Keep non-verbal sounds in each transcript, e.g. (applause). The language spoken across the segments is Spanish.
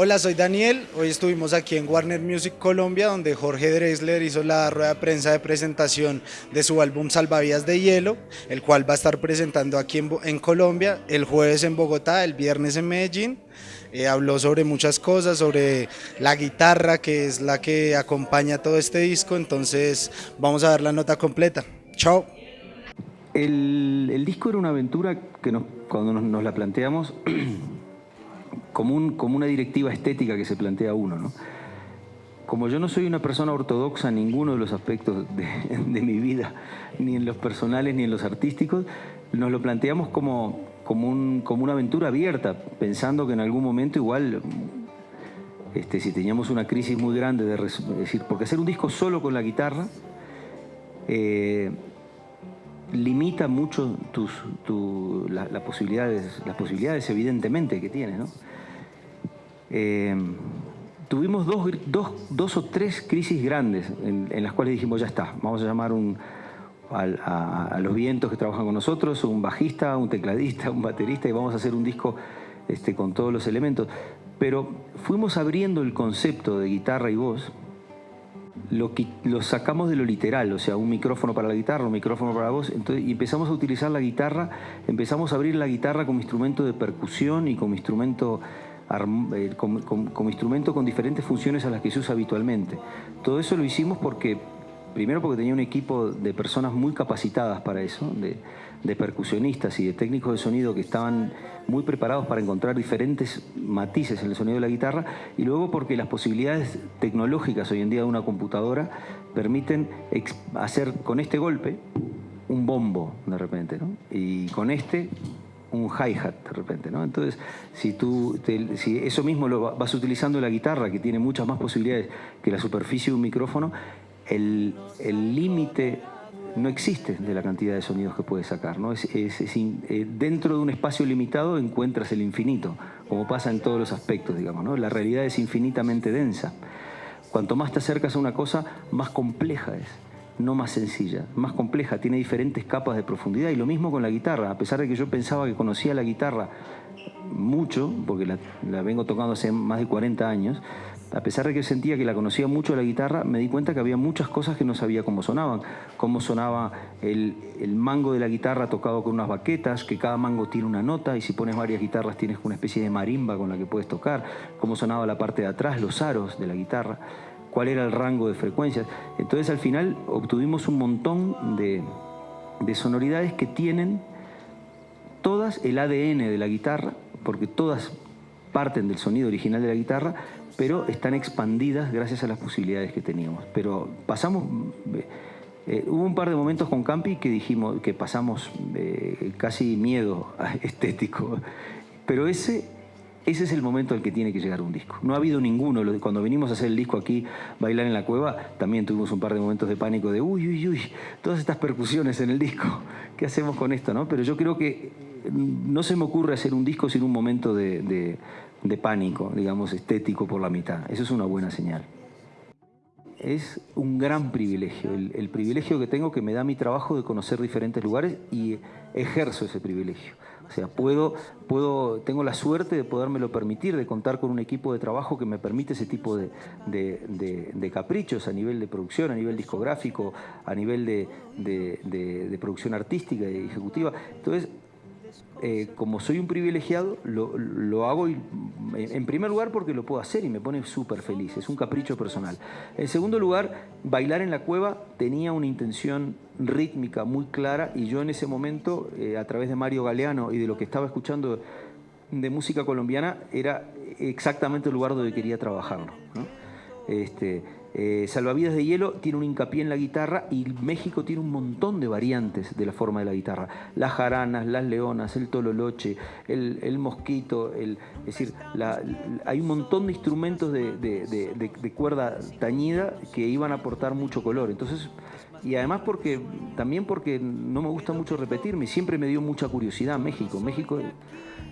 Hola, soy Daniel. Hoy estuvimos aquí en Warner Music Colombia, donde Jorge Drexler hizo la rueda de prensa de presentación de su álbum Salvavidas de Hielo, el cual va a estar presentando aquí en, Colombia el jueves en Bogotá, el viernes en Medellín. Eh, habló sobre muchas cosas, sobre la guitarra, que es la que acompaña todo este disco. Entonces, vamos a ver la nota completa. Chao. El, disco era una aventura que cuando nos, nos la planteamos (clears throat) como, un, como una directiva estética que se plantea uno. ¿no? Como yo no soy una persona ortodoxa en ninguno de los aspectos de, (laughs) de, mi vida, ni en los personales ni en los artísticos, nos lo planteamos como, como, un, como una aventura abierta, pensando que en algún momento igual, este, si teníamos una crisis muy grande, de decir, porque hacer un disco solo con la guitarra, eh, limita mucho tus, posibilidades, las posibilidades evidentemente que tiene, ¿no? Eh, tuvimos dos, dos, dos, o tres crisis grandes en, las cuales dijimos, ya está, vamos a llamar a, a, los vientos que trabajan con nosotros, un bajista, un tecladista, un baterista, y vamos a hacer un disco este, con todos los elementos. Pero fuimos abriendo el concepto de guitarra y voz, lo, lo sacamos de lo literal, o sea, un micrófono para la guitarra, un micrófono para la voz, entonces, y empezamos a utilizar la guitarra, empezamos a abrir la guitarra como instrumento de percusión y como instrumento eh, como, como, como, instrumento con diferentes funciones a las que se usa habitualmente. Todo eso lo hicimos porque, primero porque tenía un equipo de personas muy capacitadas para eso, de, percusionistas y de técnicos de sonido que estaban muy preparados para encontrar diferentes matices en el sonido de la guitarra, y luego porque las posibilidades tecnológicas hoy en día de una computadora permiten hacer con este golpe un bombo de repente, y con este un hi-hat de repente. Entonces, si tú, si eso mismo lo vas utilizando la guitarra, que tiene muchas más posibilidades que la superficie de un micrófono, el límite no existe de la cantidad de sonidos que puedes sacar, ¿no? Es, es, eh, dentro de un espacio limitado encuentras el infinito, como pasa en todos los aspectos, digamos, ¿no? La realidad es infinitamente densa. Cuanto más te acercas a una cosa, más compleja es no más sencilla, más compleja, tiene diferentes capas de profundidad y lo mismo con la guitarra, a pesar de que yo pensaba que conocía la guitarra mucho, porque la, la, vengo tocando hace más de 40 años, a pesar de que sentía que la conocía mucho la guitarra, me di cuenta que había muchas cosas que no sabía cómo sonaban, cómo sonaba el, el mango de la guitarra tocado con unas baquetas, que cada mango tiene una nota y si pones varias guitarras tienes una especie de marimba con la que puedes tocar, cómo sonaba la parte de atrás, los aros de la guitarra. Cuál era el rango de frecuencias. Entonces al final obtuvimos un montón de, de sonoridades que tienen todas el ADN de la guitarra, porque todas parten del sonido original de la guitarra, pero están expandidas gracias a las posibilidades que teníamos. Pero pasamos, eh, hubo un par de momentos con Campi que dijimos que pasamos eh, casi miedo (laughs) estético, pero ese ese es el momento al que tiene que llegar un disco. No ha habido ninguno. Cuando venimos a hacer el disco aquí, Bailar en la Cueva, también tuvimos un par de momentos de pánico de uy, uy, uy, todas estas percusiones en el disco. ¿Qué hacemos con esto? No? Pero yo creo que mm, no se me ocurre hacer un disco sin un momento de, de, de pánico, digamos, estético por la mitad. Eso es una buena señal es un gran privilegio, el, privilegio que tengo que me da mi trabajo de conocer diferentes lugares y ejerzo ese privilegio. O sea, puedo, puedo, tengo la suerte de podérmelo permitir, de contar con un equipo de trabajo que me permite ese tipo de, de, de, de caprichos a nivel de producción, a nivel discográfico, a nivel de, producción artística y ejecutiva. Entonces, eh, como soy un privilegiado, lo, hago en primer lugar porque lo puedo hacer y me pone súper feliz, es un capricho personal. En segundo lugar, bailar en la cueva tenía una intención rítmica muy clara y yo en ese momento, eh, a través de Mario Galeano y de lo que estaba escuchando de música colombiana, era exactamente el lugar donde quería trabajarlo. ¿no? Este, eh, Salvavidas de Hielo tiene un hincapié en la guitarra y México tiene un montón de variantes de la forma de la guitarra. Las jaranas, las leonas, el tololoche, el, mosquito, el, es decir, hay un montón de instrumentos de, de, cuerda tañida que iban a aportar mucho color. Entonces, y además porque también porque no me gusta mucho repetirme, siempre me dio mucha curiosidad México. México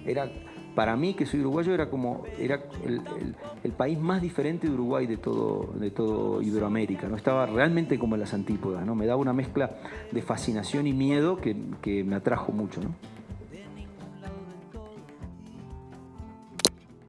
era para mí, que soy uruguayo, era como era el, país más diferente de Uruguay de todo, de todo Iberoamérica. ¿no? Estaba realmente como en las antípodas, ¿no? Me daba una mezcla de fascinación y miedo que, que me atrajo mucho. ¿no?